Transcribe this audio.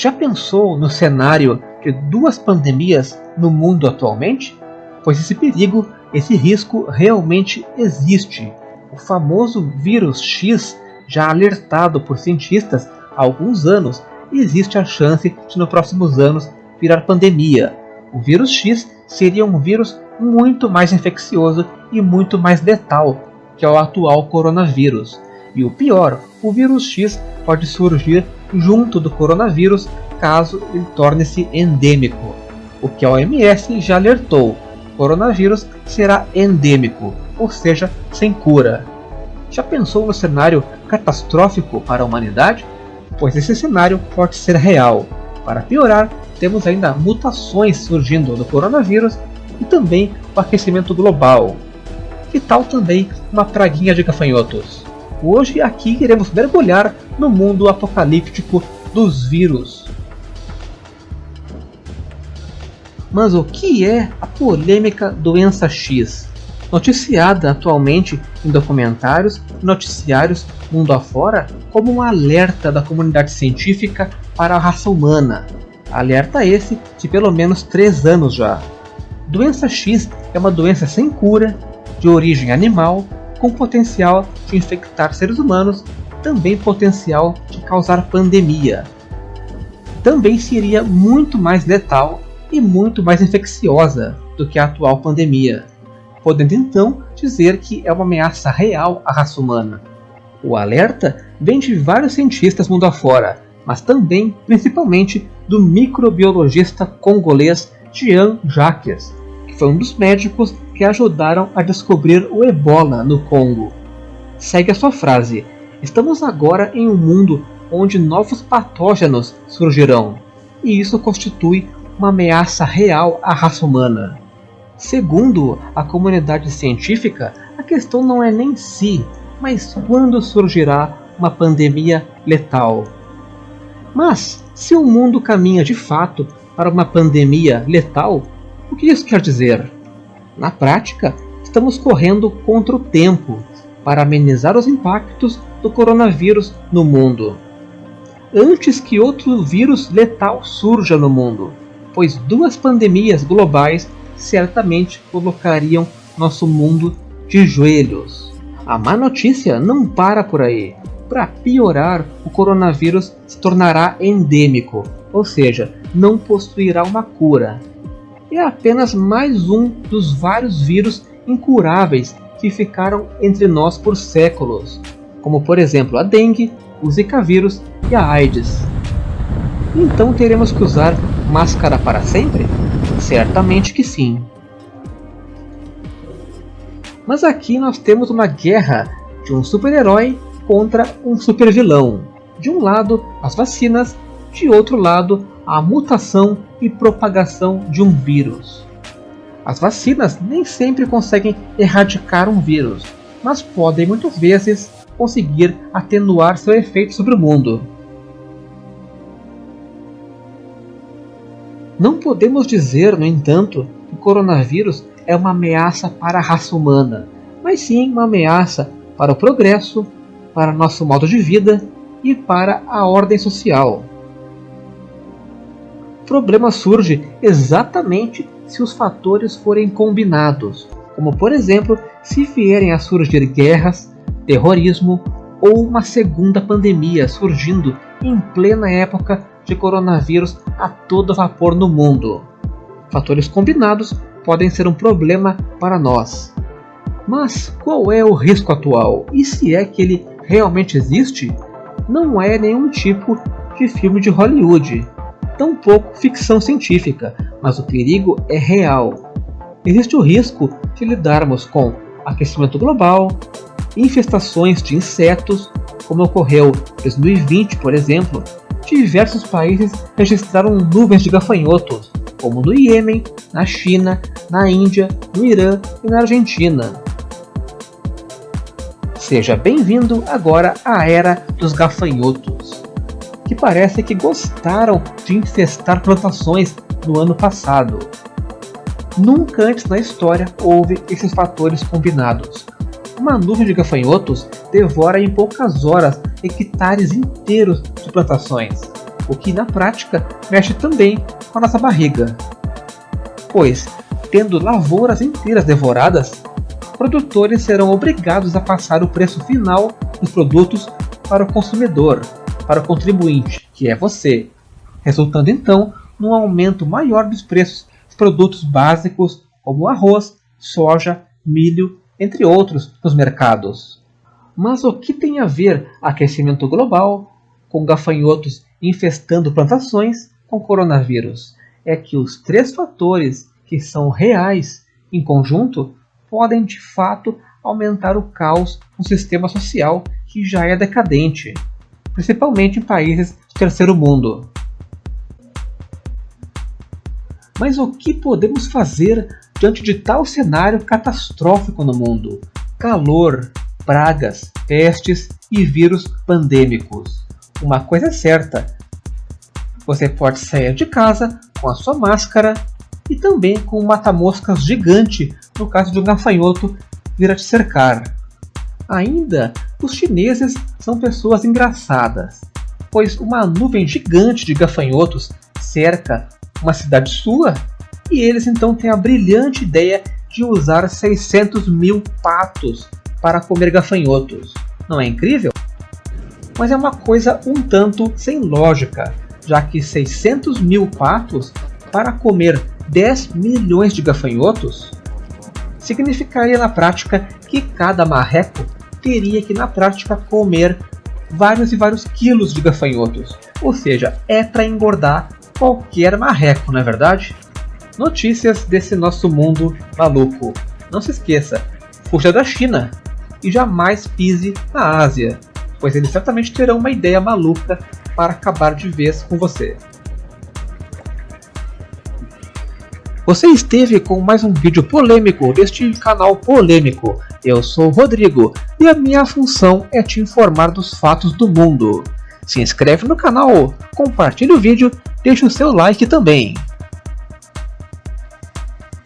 Já pensou no cenário de duas pandemias no mundo atualmente? Pois esse perigo, esse risco realmente existe. O famoso vírus X, já alertado por cientistas há alguns anos, existe a chance de nos próximos anos virar pandemia. O vírus X seria um vírus muito mais infeccioso e muito mais letal que o atual coronavírus. E o pior, o vírus X pode surgir junto do coronavírus caso ele torne-se endêmico. O que a OMS já alertou: o coronavírus será endêmico, ou seja, sem cura. Já pensou no cenário catastrófico para a humanidade? Pois esse cenário pode ser real. Para piorar, temos ainda mutações surgindo no coronavírus e também o aquecimento global. E tal também uma praguinha de gafanhotos. Hoje aqui iremos mergulhar no mundo apocalíptico dos vírus. Mas o que é a polêmica doença X? Noticiada atualmente em documentários e noticiários mundo afora como um alerta da comunidade científica para a raça humana. Alerta esse de pelo menos 3 anos já. Doença X é uma doença sem cura, de origem animal com potencial de infectar seres humanos, também potencial de causar pandemia. Também seria muito mais letal e muito mais infecciosa do que a atual pandemia, podendo então dizer que é uma ameaça real à raça humana. O alerta vem de vários cientistas mundo afora, mas também, principalmente, do microbiologista congolês Jean Jacques, que foi um dos médicos que ajudaram a descobrir o ebola no Congo. Segue a sua frase: Estamos agora em um mundo onde novos patógenos surgirão, e isso constitui uma ameaça real à raça humana. Segundo a comunidade científica, a questão não é nem se, mas quando surgirá uma pandemia letal. Mas, se o mundo caminha de fato para uma pandemia letal, o que isso quer dizer? Na prática, estamos correndo contra o tempo para amenizar os impactos do coronavírus no mundo. Antes que outro vírus letal surja no mundo, pois duas pandemias globais certamente colocariam nosso mundo de joelhos. A má notícia não para por aí. Para piorar, o coronavírus se tornará endêmico, ou seja, não possuirá uma cura é apenas mais um dos vários vírus incuráveis que ficaram entre nós por séculos, como por exemplo a dengue, o zika vírus e a AIDS. Então teremos que usar máscara para sempre? Certamente que sim. Mas aqui nós temos uma guerra de um super-herói contra um super-vilão. De um lado, as vacinas, de outro lado, a mutação e propagação de um vírus. As vacinas nem sempre conseguem erradicar um vírus, mas podem muitas vezes conseguir atenuar seu efeito sobre o mundo. Não podemos dizer, no entanto, que o coronavírus é uma ameaça para a raça humana, mas sim uma ameaça para o progresso, para nosso modo de vida e para a ordem social problema surge exatamente se os fatores forem combinados, como por exemplo, se vierem a surgir guerras, terrorismo ou uma segunda pandemia surgindo em plena época de coronavírus a todo vapor no mundo. Fatores combinados podem ser um problema para nós. Mas qual é o risco atual? E se é que ele realmente existe? Não é nenhum tipo de filme de Hollywood tampouco ficção científica, mas o perigo é real. Existe o risco de lidarmos com aquecimento global, infestações de insetos, como ocorreu em 2020, por exemplo, diversos países registraram nuvens de gafanhotos, como no Iêmen, na China, na Índia, no Irã e na Argentina. Seja bem-vindo agora à era dos gafanhotos que parece que gostaram de infestar plantações no ano passado. Nunca antes na história houve esses fatores combinados. Uma nuvem de gafanhotos devora em poucas horas hectares inteiros de plantações. o que na prática mexe também com a nossa barriga. Pois, tendo lavouras inteiras devoradas, produtores serão obrigados a passar o preço final dos produtos para o consumidor, para o contribuinte, que é você, resultando então num aumento maior dos preços dos produtos básicos como arroz, soja, milho, entre outros, nos mercados. Mas o que tem a ver aquecimento global com gafanhotos infestando plantações com coronavírus? É que os três fatores que são reais em conjunto podem de fato aumentar o caos no sistema social que já é decadente, principalmente em países do terceiro mundo. Mas o que podemos fazer diante de tal cenário catastrófico no mundo? Calor, pragas, pestes e vírus pandêmicos. Uma coisa é certa: você pode sair de casa com a sua máscara e também com um mata-moscas gigante no caso de um gafanhoto vir a te cercar. Ainda, os chineses são pessoas engraçadas, pois uma nuvem gigante de gafanhotos cerca uma cidade sua e eles então têm a brilhante ideia de usar 600 mil patos para comer gafanhotos. Não é incrível? Mas é uma coisa um tanto sem lógica, já que 600 mil patos para comer 10 milhões de gafanhotos significaria na prática que cada marreco teria que na prática comer vários e vários quilos de gafanhotos. Ou seja, é para engordar qualquer marreco, não é verdade? Notícias desse nosso mundo maluco. Não se esqueça, fuja da China e jamais pise na Ásia, pois eles certamente terão uma ideia maluca para acabar de vez com você. Você esteve com mais um vídeo polêmico deste canal polêmico. Eu sou o Rodrigo e a minha função é te informar dos fatos do mundo. Se inscreve no canal, compartilhe o vídeo, deixe o seu like também.